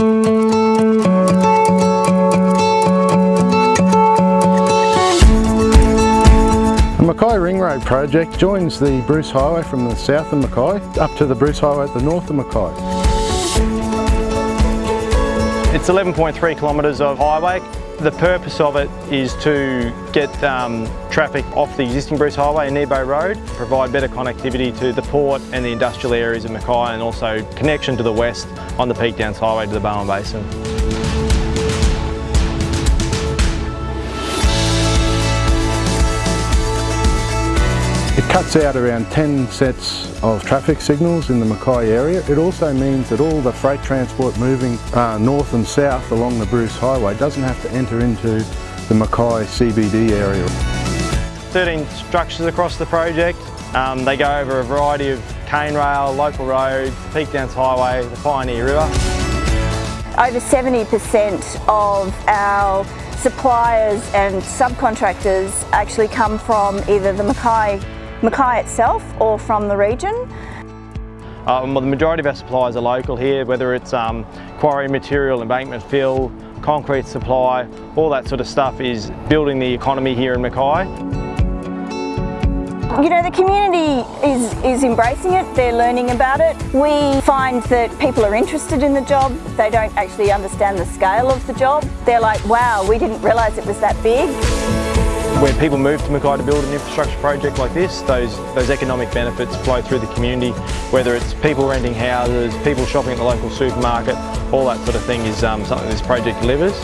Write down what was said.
The Mackay Ring Road project joins the Bruce Highway from the south of Mackay up to the Bruce Highway at the north of Mackay. It's 11.3 kilometres of highway. The purpose of it is to get um, traffic off the existing Bruce Highway and Nebo Road, provide better connectivity to the port and the industrial areas of Mackay and also connection to the west on the Peak Downs Highway to the Bowen Basin. Cuts out around 10 sets of traffic signals in the Mackay area. It also means that all the freight transport moving uh, north and south along the Bruce Highway doesn't have to enter into the Mackay CBD area. 13 structures across the project. Um, they go over a variety of cane rail, local roads, Peak Downs Highway, the Pioneer River. Over 70% of our suppliers and subcontractors actually come from either the Mackay Mackay itself or from the region. Um, well, the majority of our suppliers are local here, whether it's um, quarry material, embankment fill, concrete supply, all that sort of stuff is building the economy here in Mackay. You know, the community is, is embracing it, they're learning about it. We find that people are interested in the job, they don't actually understand the scale of the job. They're like, wow, we didn't realise it was that big. When people move to Mackay to build an infrastructure project like this, those, those economic benefits flow through the community, whether it's people renting houses, people shopping at the local supermarket, all that sort of thing is um, something this project delivers.